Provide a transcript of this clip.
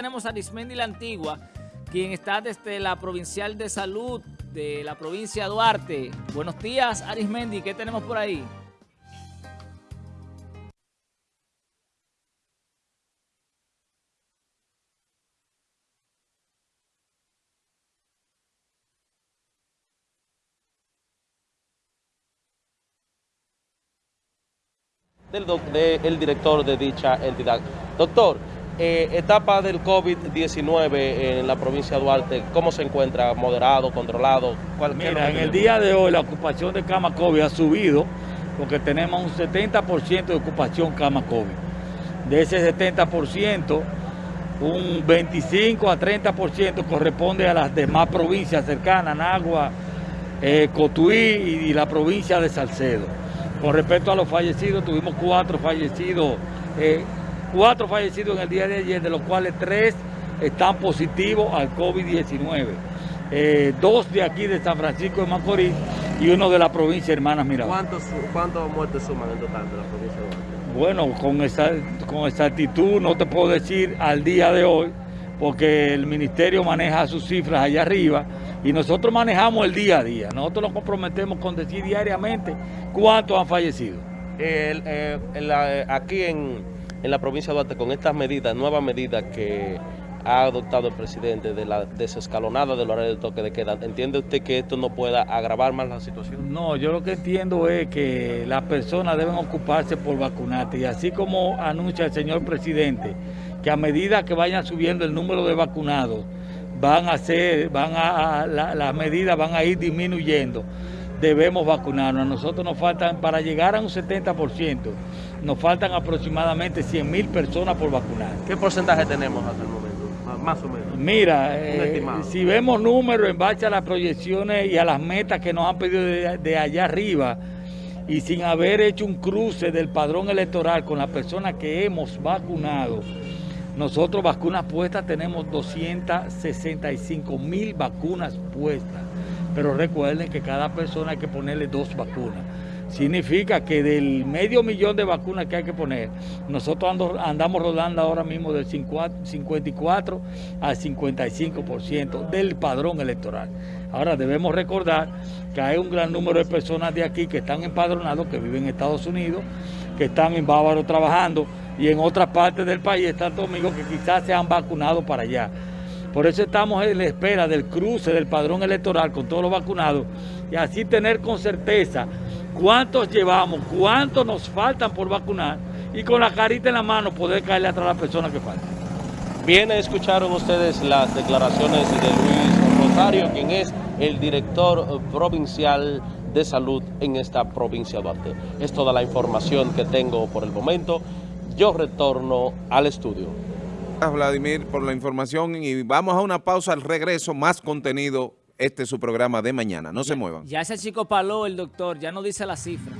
Tenemos a Arismendi La Antigua, quien está desde la Provincial de Salud de la provincia de Duarte. Buenos días, Arismendi, ¿qué tenemos por ahí? del, del director de dicha entidad. Doctor, eh, etapa del COVID-19 en la provincia de Duarte, ¿cómo se encuentra? ¿Moderado, controlado? ¿Cuál, Mira, en el día de hoy la ocupación de cama COVID ha subido porque tenemos un 70% de ocupación cama COVID. De ese 70%, un 25 a 30% corresponde a las demás provincias cercanas, Nagua, eh, Cotuí y, la provincia de Salcedo. Con respecto a los fallecidos, tuvimos cuatro fallecidos eh, cuatro fallecidos en el día de ayer, de los cuales tres están positivos al COVID-19. Eh, dos de aquí de San Francisco de Macorís y uno de la provincia Hermanas Mirabal. ¿Cuántas muertes suman en total de la provincia de Bueno, con esa, con exactitud no te puedo decir al día de hoy, porque el ministerio maneja sus cifras allá arriba y nosotros manejamos el día a día. Nosotros nos comprometemos con decir diariamente cuántos han fallecido. Eh, aquí en en la provincia de Duarte con estas medidas, nuevas medidas que ha adoptado el presidente de la desescalonada del horario de toque de queda. ¿Entiende usted que esto no pueda agravar más la situación? No, yo lo que entiendo es que las personas deben ocuparse por vacunarse y así como anuncia el señor presidente que a medida que vayan subiendo el número de vacunados van a ser, van a, las medidas van a ir disminuyendo debemos vacunarnos. A nosotros nos faltan, para llegar a un 70%, nos faltan aproximadamente 100 mil personas por vacunar. ¿Qué porcentaje tenemos hasta el momento? Más o menos. Mira, eh, si vemos números en base a las proyecciones y a las metas que nos han pedido de, allá arriba, y sin haber hecho un cruce del padrón electoral con las personas que hemos vacunado, nosotros vacunas puestas tenemos 265 mil vacunas puestas pero recuerden que cada persona hay que ponerle dos vacunas. Significa que del medio millón de vacunas que hay que poner, nosotros andamos rodando ahora mismo del 54 al 55% del padrón electoral. Ahora debemos recordar que hay un gran número de personas de aquí que están empadronados, que viven en Estados Unidos, que están en Bávaro trabajando y en otras partes del país están amigos que quizás se han vacunado para allá. Por eso estamos en la espera del cruce del padrón electoral con todos los vacunados y así tener con certeza cuántos llevamos, cuántos nos faltan por vacunar y con la carita en la mano poder caerle atrás a las personas que faltan. Bien, escucharon ustedes las declaraciones de Luis Rosario, quien es el director provincial de salud en esta provincia de Duarte. Es toda la información que tengo por el momento. Yo retorno al estudio. Vladimir, por la información y vamos a una pausa al regreso, más contenido. Este es su programa de mañana. No se muevan. Ya ese chico paló el doctor, ya no dice la cifra.